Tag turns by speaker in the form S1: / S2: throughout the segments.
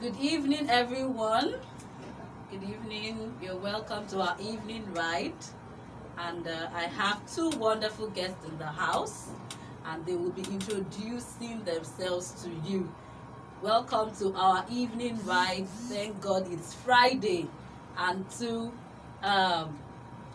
S1: Good evening, everyone. Good evening. You're welcome to our evening ride. And uh, I have two wonderful guests in the house, and they will be introducing themselves to you. Welcome to our evening ride. Thank God it's Friday. And to um,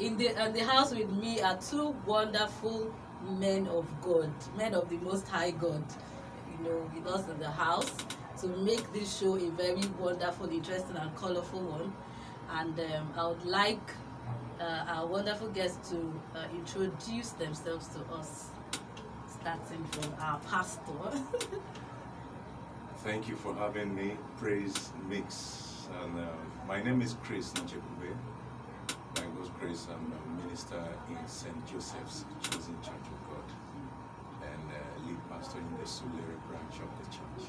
S1: in the in the house with me are two wonderful men of God, men of the Most High God. You know, with us in the house to make this show a very wonderful, interesting, and colorful one. And um, I would like uh, our wonderful guests to uh, introduce themselves to us, starting from our pastor.
S2: Thank you for having me. Praise Mix. And uh, my name is Chris Nachekube. By God's grace, I'm a minister in St. Joseph's Chosen Church of God and uh, lead pastor in the Surulere branch of the church.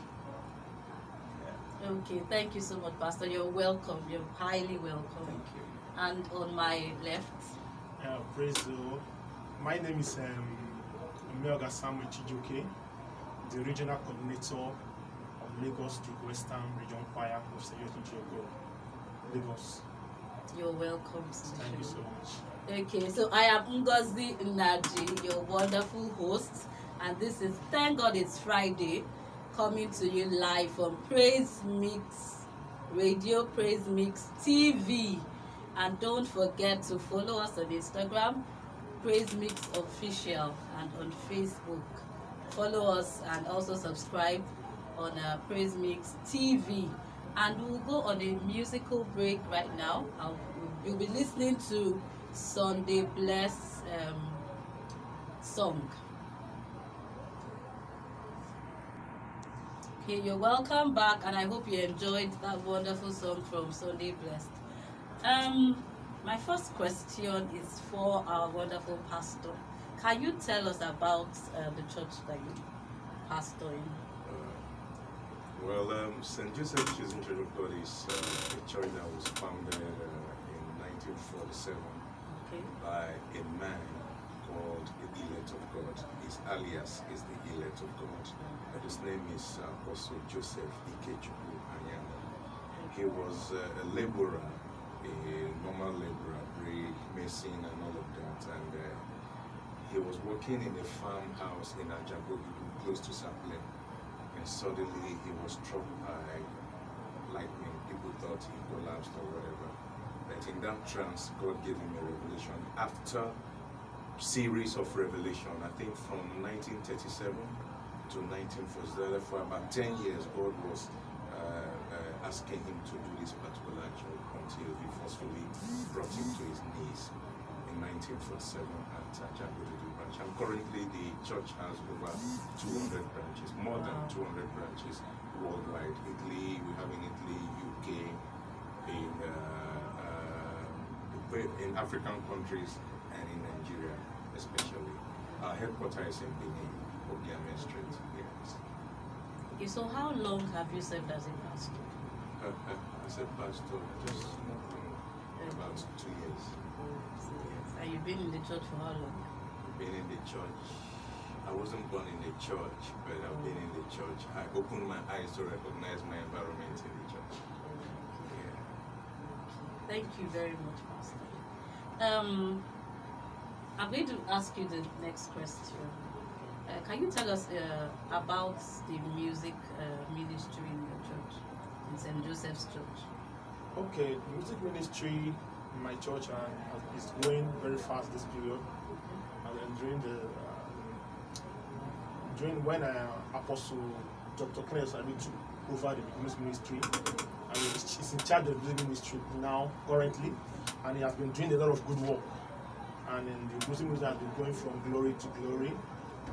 S2: Yeah,
S1: okay, thank you so much, Pastor. You're welcome. You're highly welcome.
S2: thank you.
S1: And on my left,
S3: Uh, praise the Lord. My name is um, Melga Samuel Chijioke, the regional coordinator of Lagos to Western Region Choir of St. Joseph of God, Lagos.
S1: you're welcome. to
S3: Thank you so much.
S1: Okay, so I am Ngozi Naji, your wonderful host, and this is Thank God It's Friday, coming to you live from Praise Mix Radio, Praise Mix TV. And don't forget to follow us on Instagram, Praise Mix Official, and on Facebook. Follow us and also subscribe on uh, Praise Mix TV. And we'll go on a musical break right now. I'll, you'll be listening to Sunday Bless um, song. Okay, you're welcome back, and I hope you enjoyed that wonderful song from Sunday Blessed. Um, my first question is for our wonderful pastor. Can you tell us about uh, the church that you pastor in?
S2: Uh, well, um, St. Joseph's Chosen Church of God is uh, a church that was founded uh, in 1947
S1: Okay.
S2: by a man called the elect of God. His alias is the elect of God. And his name is uh, Apostle Joseph Ikechukwu Anyama. He was uh, a laborer, a normal laborer, brick, mason, and all of that. And uh, he was working in a farmhouse in Ajabogu, close to Sapele. And suddenly he was struck by lightning. People thought he collapsed or whatever. But in that trance, God gave him a revelation. After series of revelation, I think from 1937 to 1940, for about 10 years, God was uh, uh, asking him to do this particular job until he forcefully brought him to his knees in 1947 at Jagodudu branch. And currently the church has over 200 branches, more than 200 branches worldwide. Italy, we have in Italy, UK, in uh, uh, in African countries Nigeria especially. Our headquarters is in Benin, Ogiame Street. Yes.
S1: Okay, so how long have you served as a pastor?
S2: Uh, uh, as a pastor, just about two years.
S1: And you've been in the church for how long?
S2: I've Been in the church. I wasn't born in the church, but I've been in the church. I opened my eyes to recognize my environment in the church. Yeah.
S1: Thank you very much, Pastor. Um, I'm going to ask you the next question. Uh, can you tell us uh, about the music uh, ministry in your church, in St. Joseph's Church?
S3: Okay, the music ministry in my church uh, is growing very fast this period. And then during the um, during when uh, Apostle Dr. Claire Sabi took over the music ministry, and he's in charge of the music ministry now currently, and he has been doing a lot of good work. And the ministry has been going from glory to glory.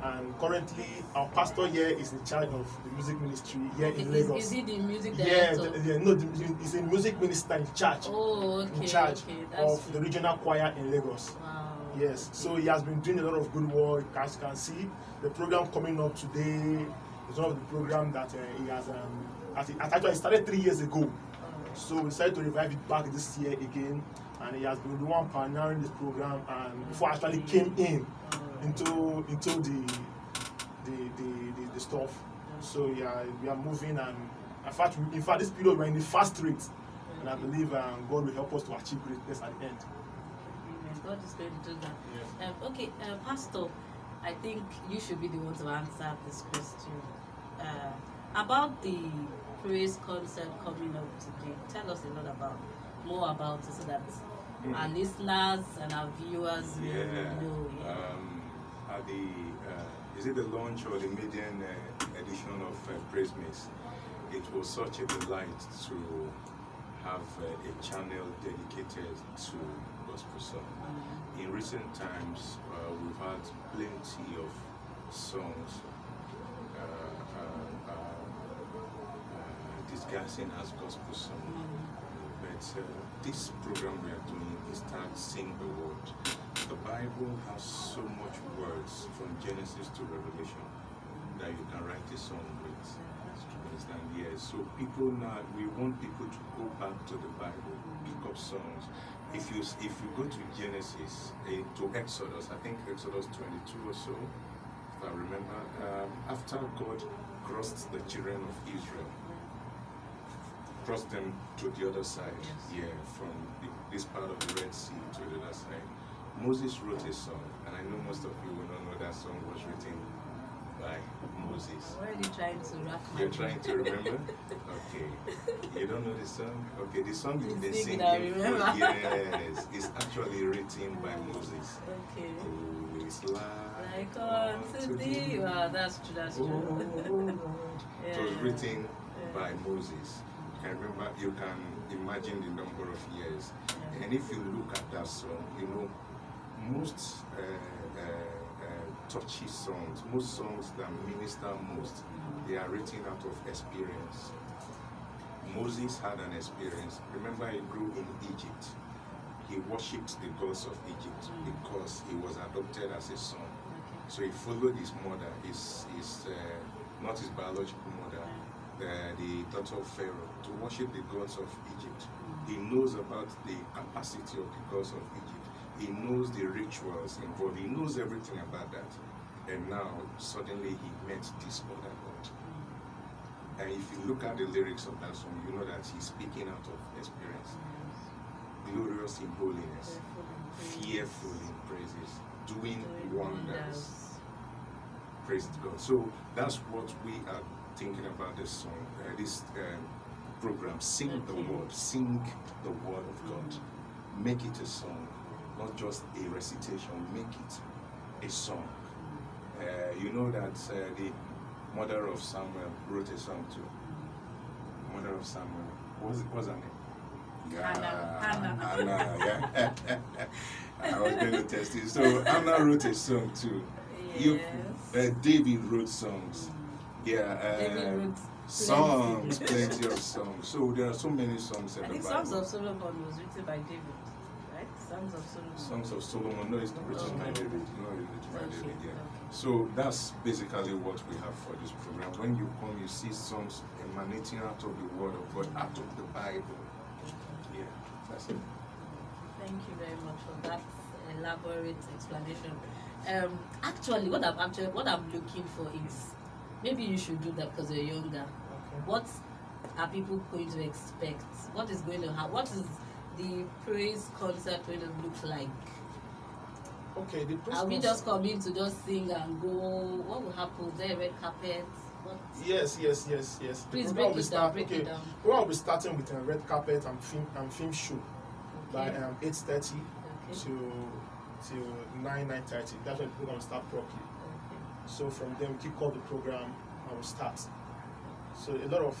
S3: And currently, our pastor here is in charge of the music ministry here in
S1: Is,
S3: Lagos.
S1: is he the music
S3: Yeah,
S1: director?
S3: the, yeah, no, the, he's a music minister in charge,
S1: oh, okay.
S3: in charge
S1: okay,
S3: of the regional choir in Lagos.
S1: Wow.
S3: Yes, so he has been doing a lot of good work. As you can see, the program coming up today is one of the program that uh, he has. Um, at- it actually started three years ago, so we decided to revive it back this year again. And he has been the one pioneering this program, and before I actually came in into into the the the, the, the stuff. So yeah, we are moving and In fact, in fact, this period we're in the fast rate, and I believe um, God will help us to achieve greatness at the end.
S1: Amen. God is going to do that.
S3: Yes.
S1: Um, okay, uh, Pastor, I think you should be the one to answer this question. Uh, about the praise concert coming up today, tell us a lot about more about it so that
S2: Mm.
S1: our listeners and our viewers will know. Yeah.
S2: Um, at the uh, is it the launch or the maiden uh, edition of uh, Praise Mix? It was such a delight to have uh, a channel dedicated to gospel song.
S1: Mm.
S2: In recent times, uh, we've had plenty of songs uh, uh, uh, uh, as gospel song. But uh, this program we are doing is titled Sing the Word. The Bible has so much words from Genesis to Revelation that you can write a song with. Understand? Yes. So people now, we want people to go back to the Bible, pick up songs. If you if you go to Genesis eh, to Exodus, I think Exodus 22 or so, if I remember, um, after God crossed the children of Israel, crossed them to the other side,
S1: Yes.
S2: yeah, from the, this part of the Red Sea to the other side. Moses wrote a song, and I know most of you will not know that song was written by Moses.
S1: I'm already trying to wrap
S2: You're trying to remember? Okay. You don't know the song? Okay, the song
S1: You
S2: they
S1: sing
S2: sing
S1: it, I
S2: in
S1: remember.
S2: yes, it's actually written by Moses.
S1: Okay.
S2: Who is like
S1: Like unto thee. Wow, that's true, that's
S2: Oh,
S1: true.
S2: It was written
S1: Yeah.
S2: by Moses. You can remember, you can imagine the number of years.
S1: Yeah.
S2: And if you look at that song, you know, most uh, uh, uh, touchy songs, most songs that minister most, they are written out of experience. Moses had an experience. Remember, he grew in Egypt. He worshipped the gods of Egypt
S1: Mm.
S2: because he was adopted as a son. So he followed his mother, his, his uh, not his biological uh, the daughter of Pharaoh, to worship the gods of Egypt. He knows about the capacity of the gods of Egypt. He knows the rituals involved. He knows everything about that. And now, suddenly, he met this other God. And if you look at the lyrics of that song, you know that he's speaking out of experience. Glorious in holiness, fearful in praises, doing wonders. Praise God. So that's what we are thinking about this song, uh, this um, program. Sing the word, sing the word of God. Make it a song, not just a recitation. Make it a song. Uh, you know that uh, the mother of Samuel wrote a song too. Mother of Samuel. What was it? What's her name?
S1: Hannah. Hannah.
S2: Hannah, yeah. I was going to test it. So Hannah wrote a song too. You,
S1: Yes.
S2: uh, David wrote songs. Yeah. Uh, songs,
S1: plenty.
S2: of songs. So there are so many songs in
S1: I
S2: the
S1: think
S2: Bible.
S1: Songs of Solomon was written by David, right? Songs of Solomon.
S2: Songs of Solomon. No, it's not written by David. No, it's written by David. Yeah. So that's basically what we have for this program. When you come, you see songs emanating out of the Word of God, out of the Bible. Yeah, that's it.
S1: Thank you very much for that elaborate explanation. Um, actually, what I'm actually what I'm looking for is maybe you should do that because you're younger. Okay. What are people going to expect? What is going to happen? What is the praise concert going to look like?
S3: Okay, the praise
S1: Are we just coming to just sing and go? What will happen? Is there a red carpet? What?
S3: Yes, yes, yes, yes. The
S1: Please break
S3: will
S1: it
S3: start-
S1: down.
S3: Okay,
S1: it
S3: will be starting with a red carpet and film and film show by
S1: Okay.
S3: um, eight thirty
S1: Okay.
S3: to till nine nine thirty. That's when the program will start properly. So from then we kick off the program and we start. So a lot of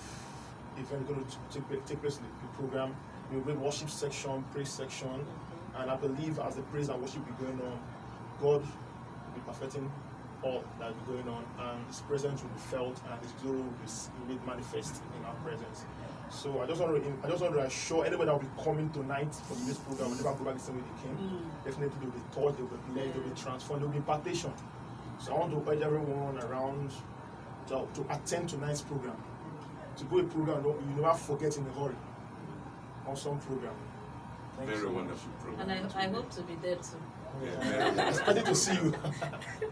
S3: events going to take, place in the program. We will worship section, praise section, and I believe as the praise and worship be going on, God will be perfecting all that will be going on, and His presence will be felt, and His glory will be made manifest in our presence. So I just want to, I just want to assure anybody that will be coming tonight from this program, will never go back the same way they came.
S1: Mm.
S3: Definitely they will be taught, they will be led, they will be transformed, they will be impartation. So I want to urge everyone around to, to attend tonight's program. To go a program no- you never forget in a hurry. Awesome program. Thank you
S2: Very
S3: so much.
S2: wonderful program.
S1: And I, I hope to be there too.
S2: Yeah,
S3: Yeah.
S2: very.
S3: Excited to see you.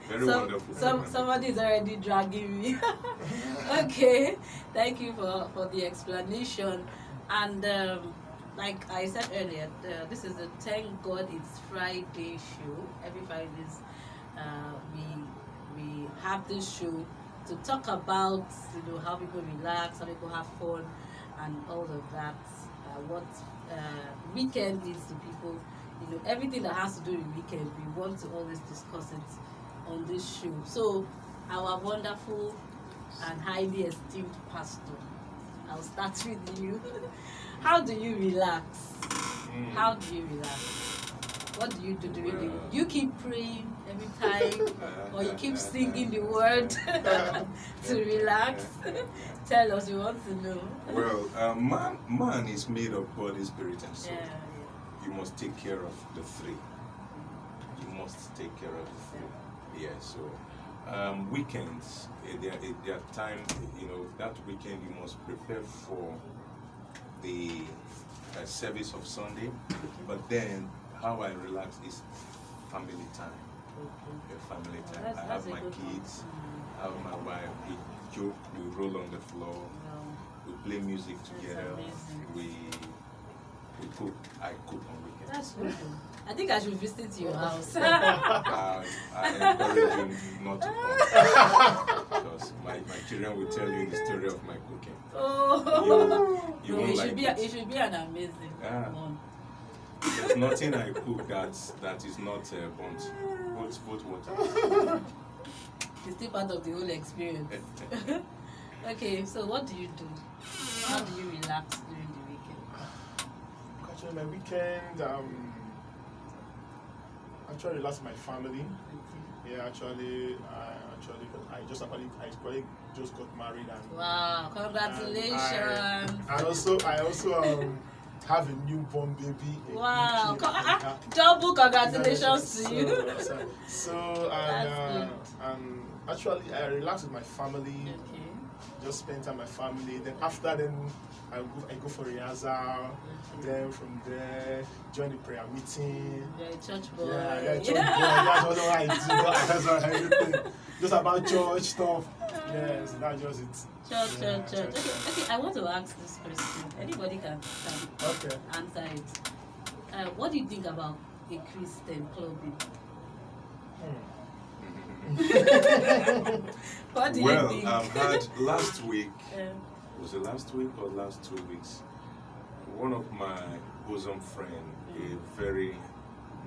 S2: Very
S1: Some-
S2: wonderful.
S1: Some,
S2: program.
S1: somebody is already dragging me. okay, thank you for, for the explanation. And um, like I said earlier, uh, this is a Thank God It's Friday show. Every Fridays, uh, we we have this show to talk about you know how people relax, how people have fun, and all of that. Uh, what uh, weekend is to people, you know, everything that has to do with weekend. We want to always discuss it on this show. So, our wonderful and highly esteemed pastor, I'll start with you. how do you relax?
S2: Mm.
S1: How do you relax? What do you do during the
S2: Well-
S1: You keep praying every time, or you keep singing the word to relax. Tell us, we want to know.
S2: Well, uh, man, man is made of body, spirit, and soul.
S1: Yeah,
S2: You must take care of the three. You must take care of the three. Yeah. So, um, weekends, eh, there, eh, there are time. You know, that weekend you must prepare for the uh, service of Sunday. But then, how I relax is family time.
S1: yeah.
S2: Yeah, family
S1: Okay.
S2: time.
S1: That's,
S2: I have my kids. I have my wife. We joke. We roll on the floor.
S1: no.
S2: We play music together. We we cook. I cook on weekends.
S1: That's good. I think I should visit your house.
S2: uh, I encourage you not to come because my, my children will tell you the story of my cooking.
S1: oh,
S2: You
S1: no,
S2: won't
S1: it
S2: like
S1: should be.
S2: it.
S1: It should be an amazing
S2: Ah.
S1: one.
S2: There's nothing I cook that that is not uh, burnt. Both both water.
S1: It's still part of the whole experience. okay, so what do you do? How do you relax during the weekend?
S3: Actually, my weekend, um, actually relax with my family. Yeah, actually, I actually, I just actually, I actually just got married and
S1: Wow, congratulations!
S3: and also, I also um have a newborn baby. a
S1: Wow,
S3: kid.
S1: ah,
S3: Yeah.
S1: double congratulations to you.
S3: So, so and, uh, and actually, I relax with my family.
S1: Okay.
S3: Just spend time with my family. Then after then, I go I go for rehearsal. Then from there, join the prayer meeting.
S1: You're a church boy.
S3: Yeah, yeah, church boy. That's what I do. That's what everything. Just about church stuff. Yes, that's just it.
S1: Church,
S3: Yeah,
S1: church, church. Okay, okay, I want to ask this question. Anybody can, can
S3: Okay.
S1: answer it. Uh, what do you think about a Christian clubbing? What do
S2: well,
S1: you think?
S2: I've had last week. Was it last week or last two weeks? One of my bosom friend, a very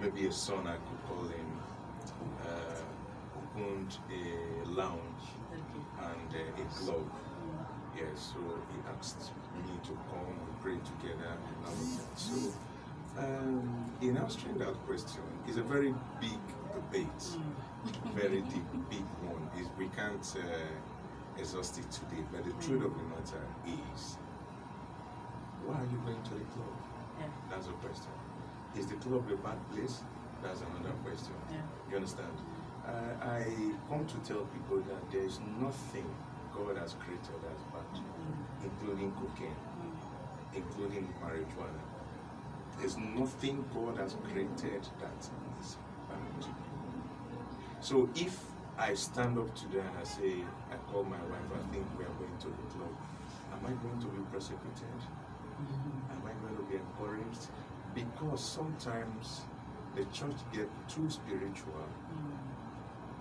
S2: maybe a son I could call him, opened a lounge and uh, a club.
S1: Mm.
S2: Yeah, so he asked me to come and pray together and all of that. So, um, in answering that question, it's a very big debate,
S1: Mm.
S2: very deep, big one. Is we can't uh, exhaust it today, but the truth of the matter is, why are you going to the club?
S1: Yeah.
S2: That's a question. Is the club a bad place? That's another question.
S1: Yeah.
S2: You understand? Uh, I come to tell people that there is nothing God has created as bad, including cocaine, including marijuana. There's nothing God has created that is bad. So if I stand up today and I say, I call my wife, I think we are going to the club, am I going to be persecuted? Am I going to be encouraged? Because sometimes the church get too spiritual.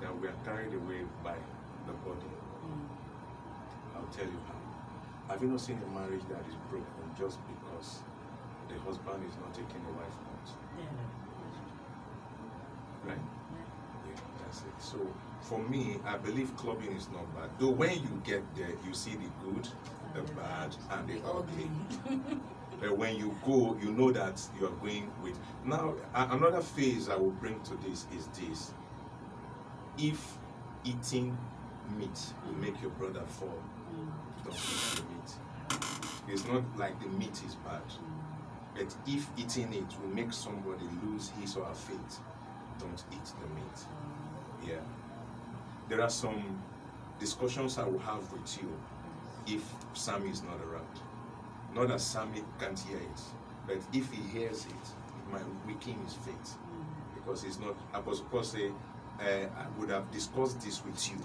S2: That we are carried away by the body.
S1: Mm.
S2: I'll tell you how. Have you not seen a marriage that is broken just because the husband is not taking the wife out?
S1: Yeah.
S2: Right?
S1: Yeah.
S2: Yeah, that's it. So for me, I believe clubbing is not bad. Though when you get there, you see the good, the bad, and the ugly. But when you go, you know that you are going with. Now, another phase I will bring to this is this. If eating meat will make your brother fall, don't eat the meat. It's not like the meat is bad. But if eating it will make somebody lose his or her faith, don't eat the meat. Yeah. There are some discussions I will have with you if Sammy is not around. Not that Sammy can't hear it, but if he hears it, it might weaken his faith because it's not. Apostle Paul uh, Eh, I would have discussed this with you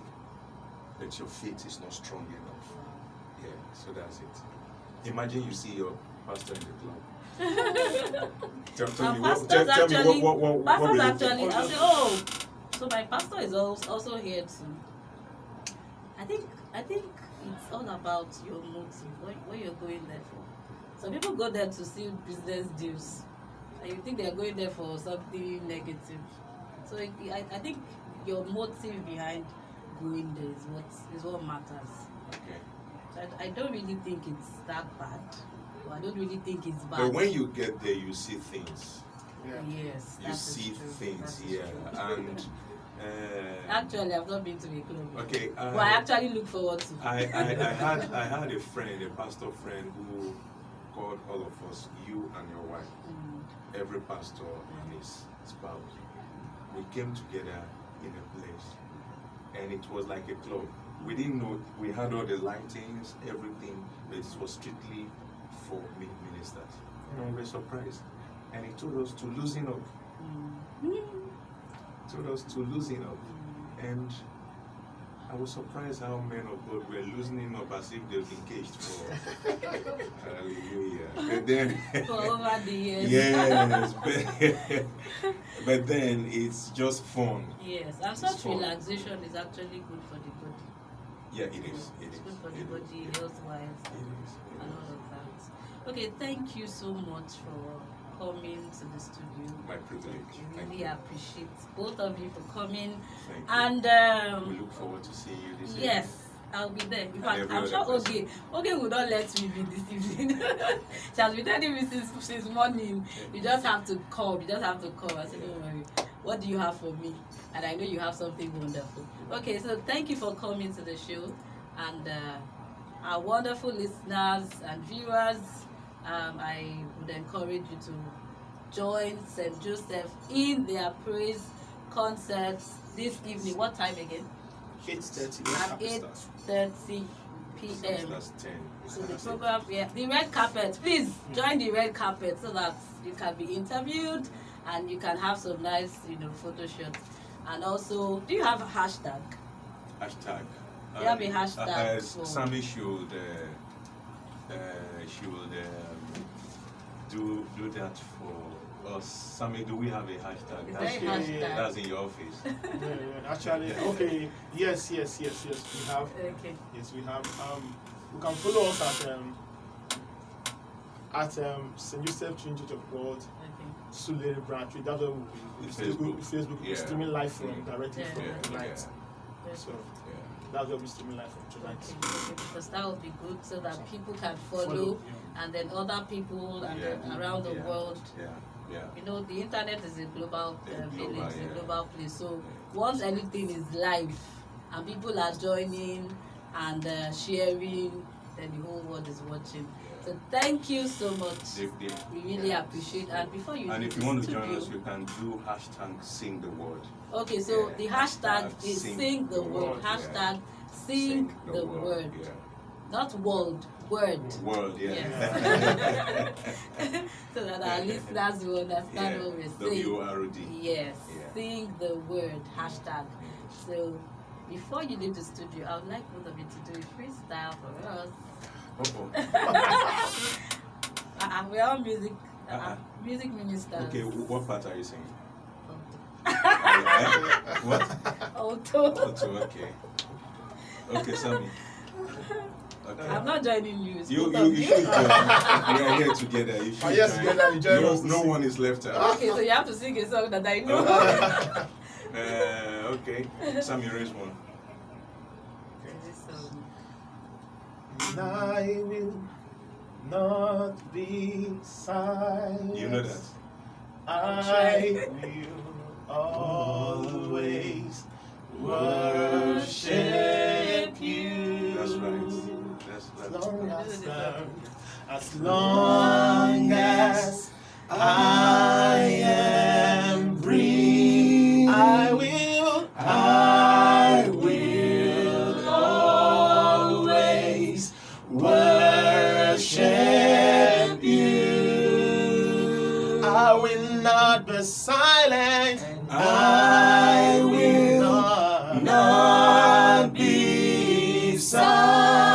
S2: but your faith is not strong enough. Yeah, so that's it. Imagine you see your pastor in the club. tell, tell
S1: And
S2: me, what,
S1: pastors
S2: tell, tell me
S1: actually-
S2: what, what, what, what
S1: Pastors
S2: will
S1: actually,
S2: think?
S1: I'll say, oh, so my pastor is also also here too. I think I think it's all about your motive, what, what you're going there for. Some people go there to see business deals, and you think they're going there for something negative. So it, I, I think your motive behind going there is what is what matters.
S2: Okay.
S1: So I, I don't really think it's that bad. Or I don't really think it's bad.
S2: But when you get there, you see things.
S3: Yeah.
S1: yes,
S2: You
S1: that is
S2: see
S1: true.
S2: things,
S1: That is
S2: yeah.
S1: true.
S2: And uh,
S1: Actually, I've not been to a club.
S2: okay, uh,
S1: But I actually look forward to.
S2: I, I, I had I had a friend, a pastor friend, who called all of us, you and your wife,
S1: Mm,
S2: every pastor and his spouse. We came together in a place, and it was like a club. We didn't know we had all the lightings, everything, but it was strictly for ministers. Know, we were surprised, and he told us to loosen up.
S1: mm,
S2: Told us to loosen up, and I was surprised how men of God were loosening up as if they've been caged for. Uh, hallelujah. But then,
S1: For over the years.
S2: yes, but, but then it's just fun.
S1: Yes, and
S2: It's
S1: such
S2: fun.
S1: relaxation is actually good for the body.
S2: Yeah, it is. It
S1: It's
S2: is.
S1: good for the
S2: it is,
S1: body, health wise,
S2: It is. it
S1: and all of that. Okay, thank you so much for coming to the studio.
S2: My privilege.
S1: We really
S2: you.
S1: appreciate both of you for coming.
S2: Thank you.
S1: And
S2: we
S1: um,
S2: look forward to seeing you this
S1: yes, I'll be there. In fact, I'm sure. Oge, Oge will not let me be this evening. she has been telling me since, since morning. You just have to come. You just have to come. I said, don't worry. What do you have for me? And I know you have something wonderful. Okay, so thank you for coming to the show. And uh, our wonderful listeners and viewers, um, I would encourage you to join St. Joseph in their praise concerts this evening. What time again?
S3: 8.30.
S1: At 8.30 p.m.
S2: That's, that's 10.
S1: So the program, yeah, the red carpet. Please join the red carpet so that you can be interviewed and you can have some nice, you know, photo shots. And also, do you have a hashtag?
S2: Hashtag.
S1: You have a hashtag
S2: Uh, uh, Sammy should, uh, uh, she would um, do do that for us. Sammy, do we have a hashtag? That's,
S1: a
S3: Yeah,
S1: hashtag?
S3: yeah,
S2: that's in your office.
S3: Yeah, yeah, actually, okay. Yes, yes, yes, yes. We have.
S1: Okay.
S3: Yes, we have. Um, you can follow us at um, at um, St. Joseph Trinity Church of God,
S1: Okay.
S3: Surulere Branch. That's where we'll be.
S2: The
S3: Facebook,
S2: Facebook.
S3: Facebook, we'll be
S2: Yeah.
S3: streaming live from directly
S1: Yeah.
S3: from
S1: Yeah,
S3: tonight.
S1: Okay.
S3: So
S2: Yeah.
S3: That's where we're streaming live from tonight.
S1: Okay, because that would be good so that people can follow,
S3: Follow,
S1: and then other people and
S2: Yeah.
S1: then around the
S2: Yeah.
S1: world
S2: Yeah. Yeah.
S1: you know the internet is a global
S2: Yeah,
S1: uh,
S2: global,
S1: village
S2: yeah.
S1: a global place so
S2: Yeah.
S1: once anything is live and people are joining and uh, sharing then the whole world is watching so thank you so much
S2: They- they-
S1: we really
S2: yeah.
S1: appreciate and before you
S2: And if you want to join us, you can do hashtag sing the word.
S1: okay so
S2: Yeah,
S1: the hashtag
S2: hashtag
S1: is
S2: sing
S1: sing the
S2: the
S1: word
S2: word, yeah.
S1: hashtag sing the word
S2: Yeah.
S1: not world word
S2: World, yeah.
S1: Yes. so that our listeners will understand what we're saying
S2: W O R O D.
S1: Yes, sing the word hashtag. So before you leave the studio, I would like both of you to do a freestyle for us.
S2: Uh-oh.
S1: Uh, we're all music, uh,
S2: Uh-uh.
S1: music ministers.
S2: Okay, what part are you singing?
S1: Alto.
S2: Eh? What?
S1: Alto.
S2: Oh, two, okay. Okay, Sammy. Okay.
S1: I'm not joining you.
S2: You, you, you should join. we are here together. You should
S3: Oh, yes,
S2: join.
S3: together, you join
S2: no,
S3: us
S2: no
S3: sing.
S2: one is left out.
S1: Okay, so you have to sing a song that I know.
S2: Uh, okay, Sammy, raise one.
S1: This song.
S3: And I will not be silent.
S2: You know that.
S3: I will always worship you.
S2: That's right. That's
S3: As long as, as long I will not be silent. I will not be
S1: silent.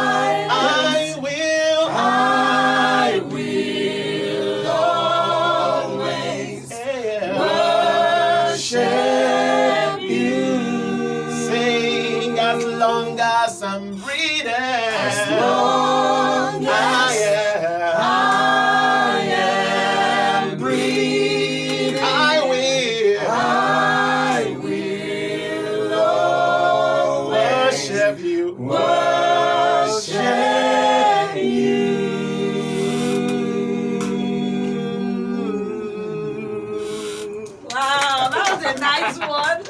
S1: Nice one.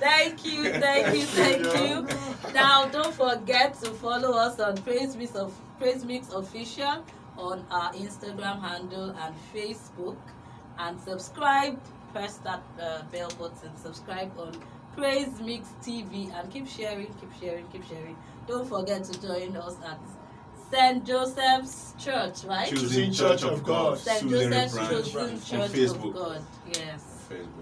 S1: thank you, thank you, thank you. Now, don't forget to follow us on Praise Mix, of, Praise Mix Official on our Instagram handle and Facebook. And subscribe, press that uh, bell button, subscribe on Praise Mix TV and keep sharing, keep sharing, keep sharing. Don't forget to join us at St. Joseph's Church, right?
S3: Choosing Church of God.
S1: St. Joseph's
S2: branch
S1: Chosen Church of God. Yes.
S2: Facebook.